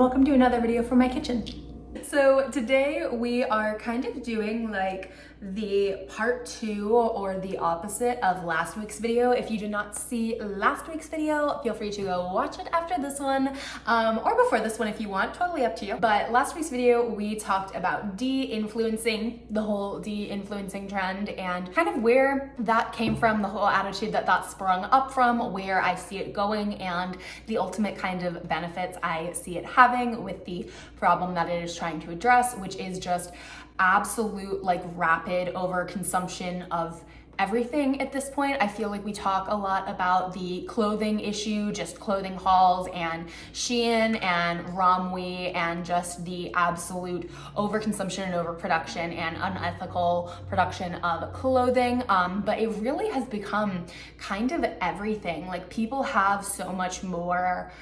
welcome to another video from my kitchen. So today we are kind of doing like the part two or the opposite of last week's video. If you did not see last week's video, feel free to go watch it after this one um, or before this one if you want, totally up to you. But last week's video, we talked about de-influencing, the whole de-influencing trend and kind of where that came from, the whole attitude that that sprung up from, where I see it going and the ultimate kind of benefits I see it having with the problem that it is trying to address, which is just absolute like rapid overconsumption of everything at this point. I feel like we talk a lot about the clothing issue, just clothing hauls and Shein and Romwe and just the absolute overconsumption and overproduction and unethical production of clothing. Um, but it really has become kind of everything. Like people have so much more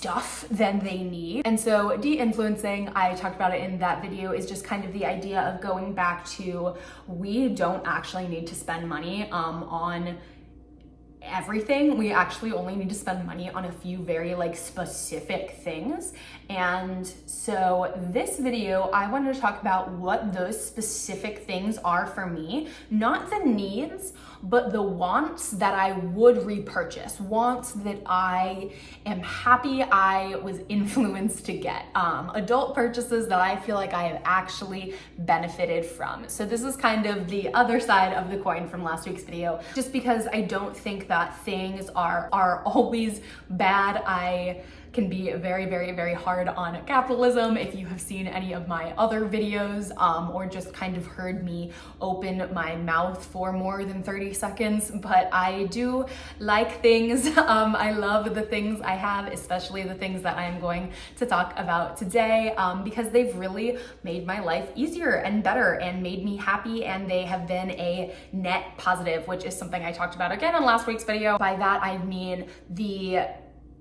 stuff than they need. And so de-influencing, I talked about it in that video, is just kind of the idea of going back to we don't actually need to spend money um, on everything. We actually only need to spend money on a few very like specific things. And so this video, I wanted to talk about what those specific things are for me, not the needs, but the wants that I would repurchase, wants that I am happy I was influenced to get, um, adult purchases that I feel like I have actually benefited from. So this is kind of the other side of the coin from last week's video, just because I don't think that things are, are always bad. I can be very, very, very hard on capitalism. If you have seen any of my other videos um, or just kind of heard me open my mouth for more than 30 seconds, but I do like things. Um, I love the things I have, especially the things that I'm going to talk about today um, because they've really made my life easier and better and made me happy and they have been a net positive, which is something I talked about again in last week's video. By that, I mean the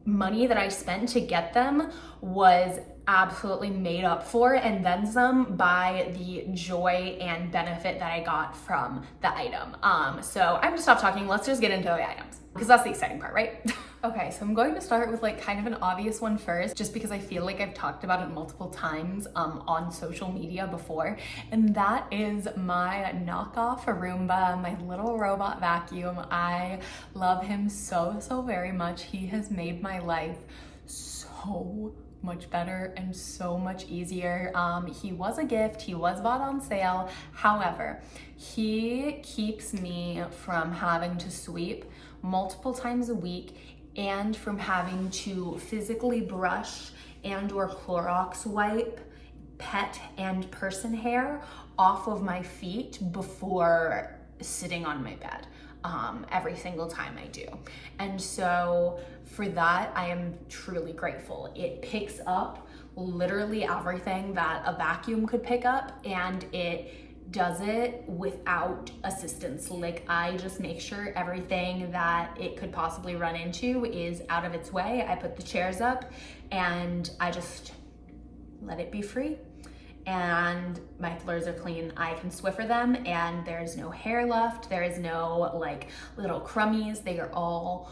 money that I spent to get them was absolutely made up for and then some by the joy and benefit that I got from the item. Um, so I'm gonna stop talking, let's just get into the items because that's the exciting part, right? okay, so I'm going to start with like kind of an obvious one first, just because I feel like I've talked about it multiple times um, on social media before, and that is my knockoff Roomba, my little robot vacuum. I love him so, so very much. He has made my life so much better and so much easier. Um, he was a gift, he was bought on sale. However, he keeps me from having to sweep multiple times a week and from having to physically brush and or Clorox wipe pet and person hair off of my feet before sitting on my bed um, every single time I do. And so for that, I am truly grateful. It picks up literally everything that a vacuum could pick up and it does it without assistance. Like I just make sure everything that it could possibly run into is out of its way. I put the chairs up and I just let it be free and my floors are clean. I can Swiffer them and there's no hair left. There is no like little crummies. They are all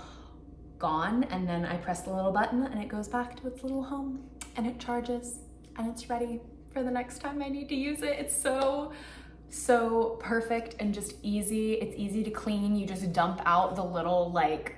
gone. And then I press the little button and it goes back to its little home and it charges and it's ready for the next time I need to use it. It's so, so perfect and just easy. It's easy to clean. You just dump out the little like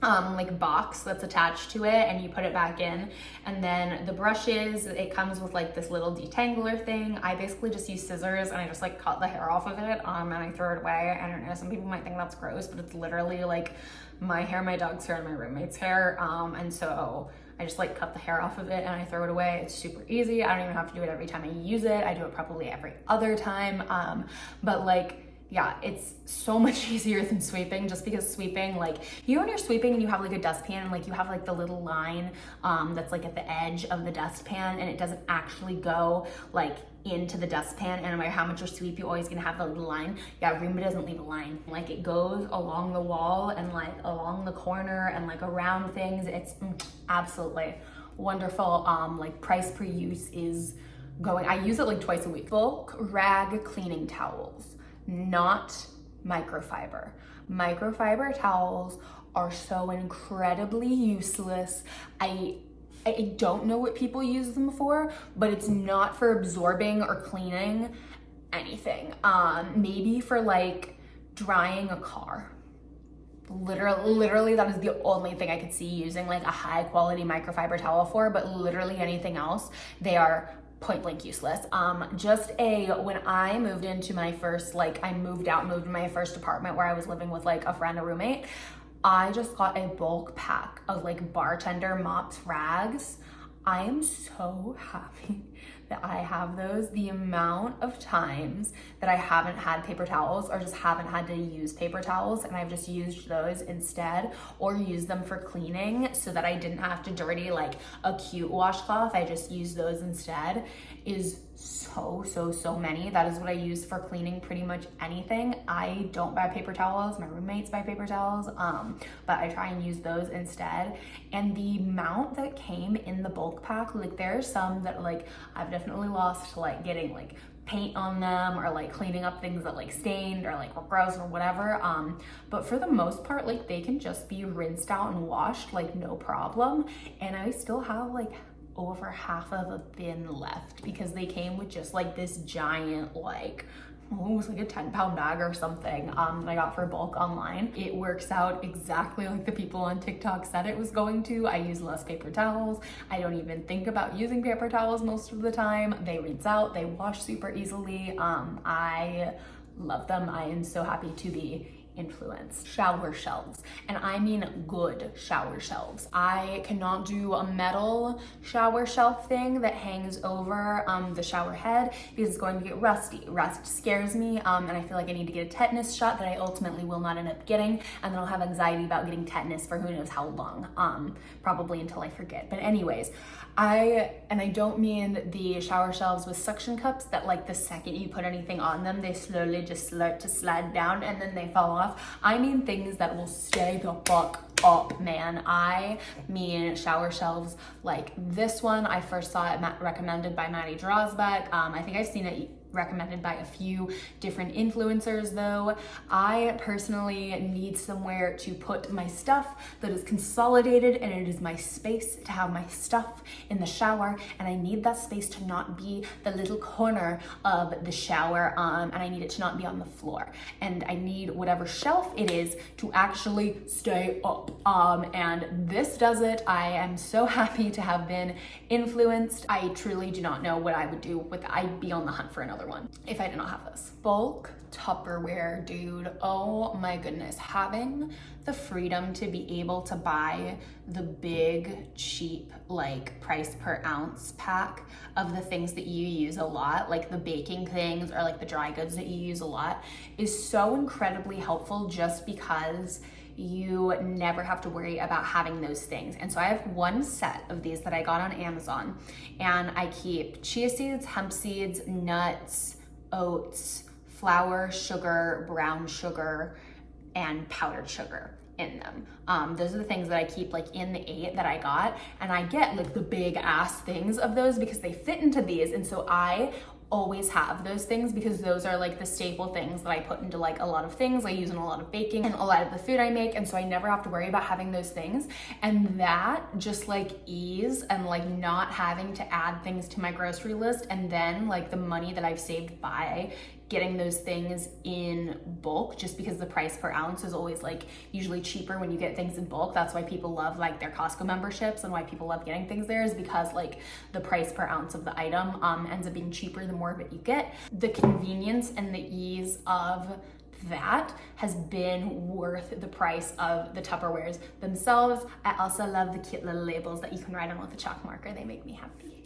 um, like box that's attached to it and you put it back in. And then the brushes, it comes with like this little detangler thing. I basically just use scissors and I just like cut the hair off of it um, and I throw it away. I don't know, some people might think that's gross, but it's literally like my hair, my dog's hair, and my roommate's hair. Um, and so I just like cut the hair off of it and I throw it away. It's super easy. I don't even have to do it every time I use it. I do it probably every other time. Um, but like, yeah, it's so much easier than sweeping just because sweeping, like, you know when you're sweeping and you have like a dustpan and like you have like the little line um, that's like at the edge of the dustpan and it doesn't actually go like into the dustpan and no matter how much you sweep, you're always gonna have the line. Yeah, Roomba doesn't leave a line. Like it goes along the wall and like along the corner and like around things. It's mm, absolutely wonderful. Um, like price per use is going, I use it like twice a week. Bulk rag cleaning towels not microfiber. Microfiber towels are so incredibly useless. I I don't know what people use them for, but it's not for absorbing or cleaning anything. Um, maybe for like drying a car. Literally, literally that is the only thing I could see using like a high quality microfiber towel for, but literally anything else, they are point blank useless. Um, just a, when I moved into my first, like I moved out, moved to my first apartment where I was living with like a friend, a roommate, I just got a bulk pack of like bartender mops rags. I am so happy that I have those. The amount of times that I haven't had paper towels or just haven't had to use paper towels and I've just used those instead or use them for cleaning so that I didn't have to dirty like a cute washcloth. I just use those instead is so, so, so many. That is what I use for cleaning pretty much anything. I don't buy paper towels. My roommates buy paper towels, um, but I try and use those instead. And the amount that came in the bulk pack, like there are some that like I've definitely lost like getting like paint on them or like cleaning up things that like stained or like were gross or whatever. Um, but for the most part, like they can just be rinsed out and washed like no problem. And I still have like over half of a bin left because they came with just like this giant like it was like a 10 pound bag or something um, that I got for bulk online. It works out exactly like the people on TikTok said it was going to. I use less paper towels. I don't even think about using paper towels most of the time. They rinse out, they wash super easily. Um, I love them. I am so happy to be influence. Shower shelves, and I mean good shower shelves. I cannot do a metal shower shelf thing that hangs over um, the shower head because it's going to get rusty. Rust scares me, um, and I feel like I need to get a tetanus shot that I ultimately will not end up getting, and then I'll have anxiety about getting tetanus for who knows how long, um, probably until I forget. But anyways, I, and I don't mean the shower shelves with suction cups that like the second you put anything on them, they slowly just start to slide down and then they fall off. I mean things that will stay the fuck up, man. I mean shower shelves like this one. I first saw it recommended by Maddie Drosbeck. Um, I think I've seen it recommended by a few different influencers though. I personally need somewhere to put my stuff that is consolidated and it is my space to have my stuff in the shower and I need that space to not be the little corner of the shower um, and I need it to not be on the floor and I need whatever shelf it is to actually stay up um, and this does it. I am so happy to have been influenced. I truly do not know what I would do with I'd be on the hunt for another another one if I did not have this. Bulk Tupperware, dude. Oh my goodness. Having the freedom to be able to buy the big, cheap, like price per ounce pack of the things that you use a lot, like the baking things or like the dry goods that you use a lot, is so incredibly helpful just because you never have to worry about having those things. And so I have one set of these that I got on Amazon and I keep chia seeds, hemp seeds, nuts, oats, flour, sugar, brown sugar, and powdered sugar in them. Um, those are the things that I keep like in the eight that I got and I get like the big ass things of those because they fit into these and so I always have those things because those are like the staple things that I put into like a lot of things. I use in a lot of baking and a lot of the food I make and so I never have to worry about having those things. And that just like ease and like not having to add things to my grocery list and then like the money that I've saved by getting those things in bulk just because the price per ounce is always like usually cheaper when you get things in bulk. That's why people love like their Costco memberships and why people love getting things there is because like the price per ounce of the item um, ends up being cheaper the more of it you get. The convenience and the ease of that has been worth the price of the Tupperwares themselves. I also love the cute little labels that you can write on with a chalk marker. They make me happy.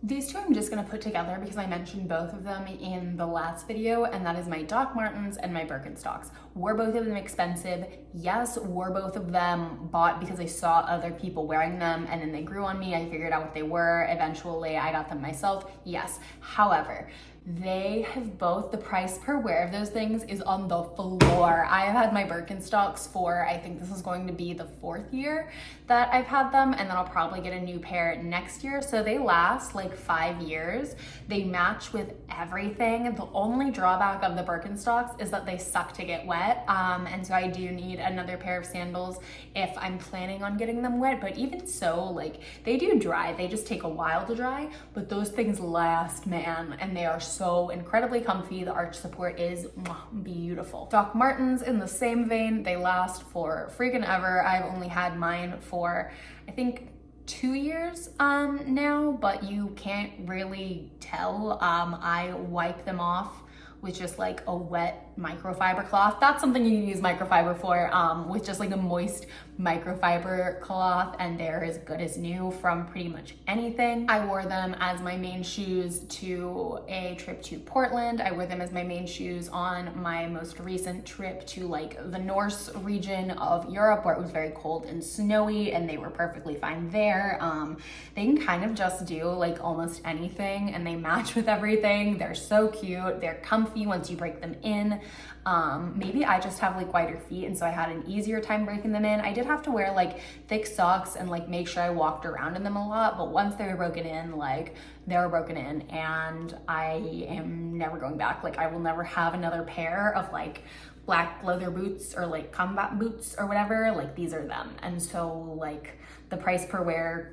These two I'm just gonna put together because I mentioned both of them in the last video and that is my Doc Martens and my Birkenstocks. Were both of them expensive? Yes, were both of them bought because I saw other people wearing them and then they grew on me. I figured out what they were. Eventually I got them myself. Yes. However, they have both, the price per wear of those things is on the floor. I have had my Birkenstocks for, I think this is going to be the fourth year that I've had them and then I'll probably get a new pair next year. So they last like five years. They match with everything. The only drawback of the Birkenstocks is that they suck to get wet wet. Um, and so I do need another pair of sandals if I'm planning on getting them wet. But even so, like they do dry. They just take a while to dry, but those things last, man. And they are so incredibly comfy. The arch support is beautiful. Doc Martens in the same vein, they last for freaking ever. I've only had mine for, I think, two years um, now, but you can't really tell. Um, I wipe them off with just like a wet microfiber cloth. That's something you can use microfiber for um, with just like a moist microfiber cloth and they're as good as new from pretty much anything. I wore them as my main shoes to a trip to Portland. I wore them as my main shoes on my most recent trip to like the Norse region of Europe where it was very cold and snowy and they were perfectly fine there. Um, they can kind of just do like almost anything and they match with everything. They're so cute. They're comfy once you break them in. Um, maybe I just have like wider feet and so I had an easier time breaking them in. I did have to wear like thick socks and like make sure I walked around in them a lot, but once they were broken in, like they were broken in and I am never going back. Like I will never have another pair of like black leather boots or like combat boots or whatever. Like these are them. And so like the price per wear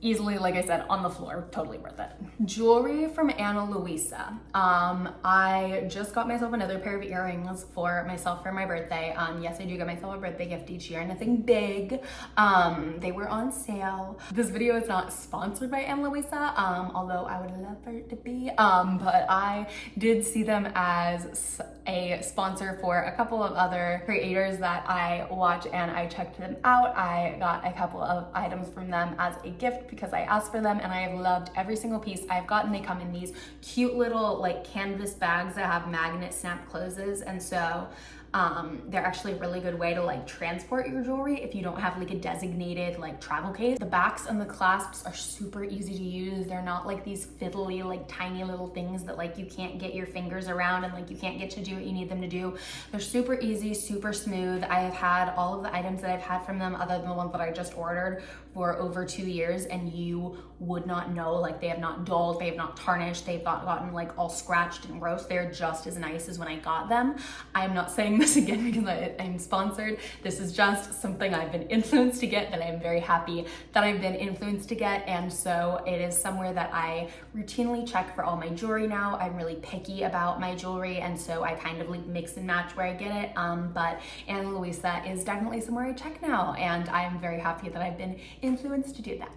easily, like I said, on the floor, totally worth it. Jewelry from Ana Luisa. Um, I just got myself another pair of earrings for myself for my birthday. Um, yes, I do get myself a birthday gift each year, nothing big. Um, they were on sale. This video is not sponsored by Ana Luisa, um, although I would love for it to be, um, but I did see them as a sponsor for a couple of other creators that I watch and I checked them out. I got a couple of items from them as a gift because I asked for them and I have loved every single piece I've gotten. They come in these cute little like canvas bags that have magnet snap closes. And so um, they're actually a really good way to like transport your jewelry if you don't have like a designated like travel case. The backs and the clasps are super easy to use. They're not like these fiddly like tiny little things that like you can't get your fingers around and like you can't get to do what you need them to do. They're super easy, super smooth. I have had all of the items that I've had from them other than the ones that I just ordered for over two years and you would not know like they have not dulled, they have not tarnished, they've not gotten like all scratched and gross. They're just as nice as when I got them. I'm not saying this again because I, am sponsored. This is just something I've been influenced to get that I'm very happy that I've been influenced to get. And so it is somewhere that I routinely check for all my jewelry now. I'm really picky about my jewelry. And so I kind of like mix and match where I get it. Um, but Ana Luisa is definitely somewhere I check now. And I'm very happy that I've been influenced to do that.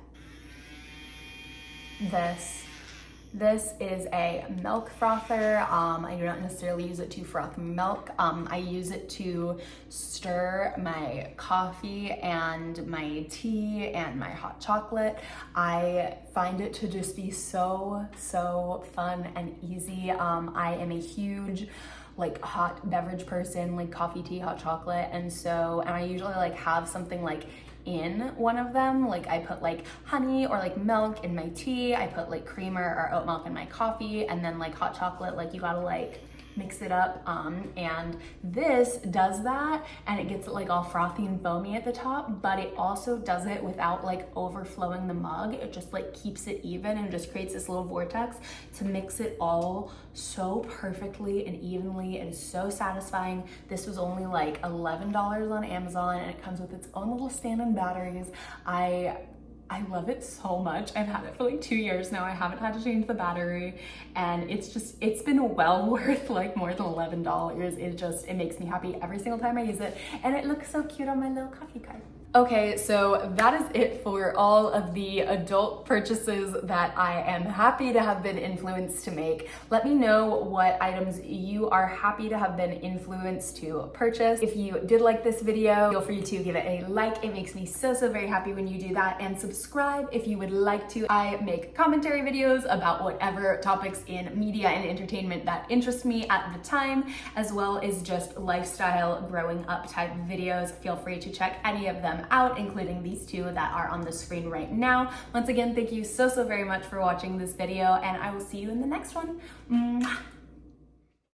This this is a milk frother. Um, I do not necessarily use it to froth milk. Um, I use it to stir my coffee and my tea and my hot chocolate. I find it to just be so, so fun and easy. Um, I am a huge like hot beverage person, like coffee, tea, hot chocolate. And so, and I usually like have something like in one of them. Like I put like honey or like milk in my tea. I put like creamer or oat milk in my coffee and then like hot chocolate, like you gotta like mix it up. Um, and this does that and it gets it like all frothy and foamy at the top, but it also does it without like overflowing the mug. It just like keeps it even and just creates this little vortex to mix it all so perfectly and evenly. Is so satisfying. This was only like $11 on Amazon and it comes with its own little stand and batteries. I I love it so much. I've had it for like two years now. I haven't had to change the battery and it's just, it's been well worth like more than $11. It just, it makes me happy every single time I use it. And it looks so cute on my little coffee card. Okay, so that is it for all of the adult purchases that I am happy to have been influenced to make. Let me know what items you are happy to have been influenced to purchase. If you did like this video, feel free to give it a like. It makes me so, so very happy when you do that. And subscribe if you would like to. I make commentary videos about whatever topics in media and entertainment that interest me at the time, as well as just lifestyle growing up type videos. Feel free to check any of out, including these two that are on the screen right now. Once again, thank you so, so very much for watching this video and I will see you in the next one. Mwah.